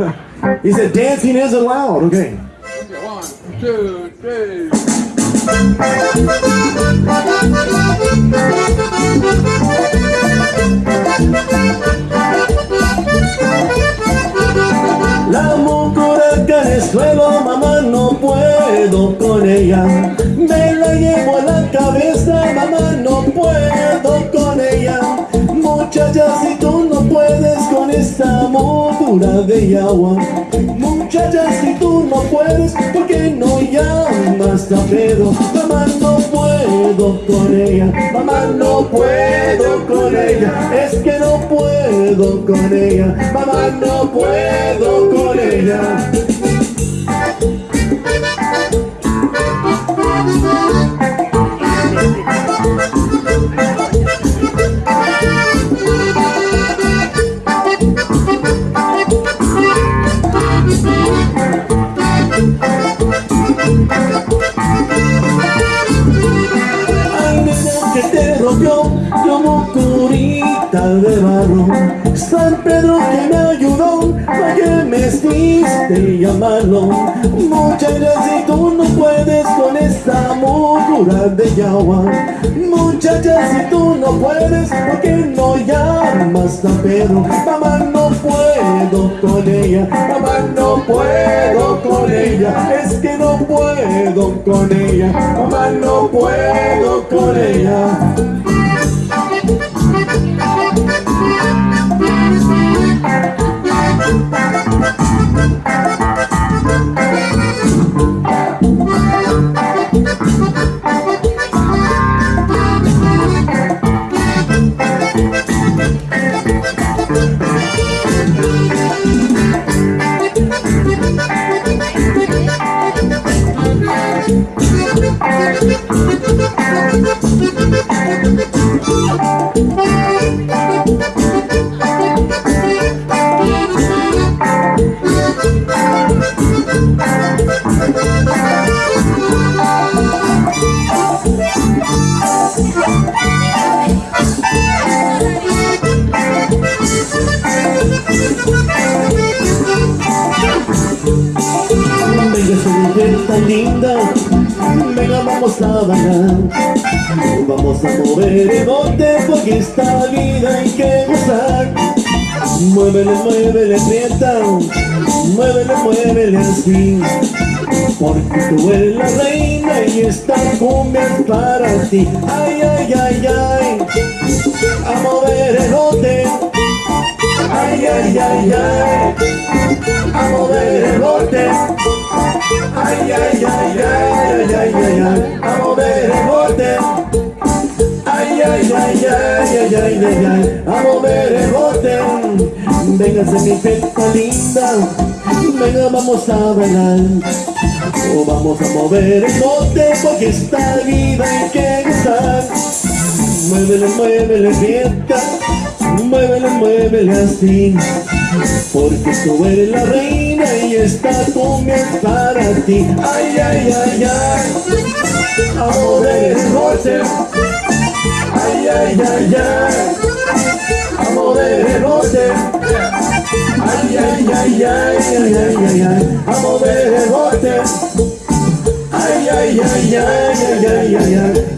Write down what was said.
he said dancing is allowed. Okay. One, two, three. La mucuraca es suelo, mamá, no puedo con ella. Me la llevo a la cabeza, mamá, no puedo con ella. Muchacha, si tú esta mocura de agua. Muchacha, si tú no puedes, ¿por qué no llamas a Pedro? Mamá, no puedo con ella, mamá, no puedo con ella. Es que no puedo con ella, mamá, no puedo que te rompió como curita de barro. San Pedro que me ayudó para que me hiciste llamarlo Muchacha, si tú no puedes con esta mugura de agua Muchacha, si tú no puedes, ¿por qué no llamas a Pedro? Puedo con ella, mamá, no puedo con ella Es que no puedo con ella, mamá, no puedo con ella linda. Venga, vamos a bailar. Vamos a mover el bote Porque esta vida hay que gozar. Muévele, muévele, prieta. Muévele, muévele así. Porque tú eres la reina Y esta cumbia es para ti. Ay, ay, ay, ay. A mover el bote Ay, ay, ay, ay Ay, ay, ay, ay, ay, ay, ay, ay, a mover el bote. Ay, ay, ay, ay, ay, ay, ay, ay, a mover el bote. Véngase mi feta linda, venga vamos a bailar. O vamos a mover el bote porque esta vida hay que gozar. Muévele, muévele, fiesta, muévele, muévele así. Porque tú eres la reina y esta cumbia es para ti Ay, ay, ay, ay A mover el bote Ay, ay, ay, ay A mover el bote Ay, ay, ay, ay, ay, ay, ay, ay A mover el bote Ay, ay, ay, ay, ay, ay, ay, ay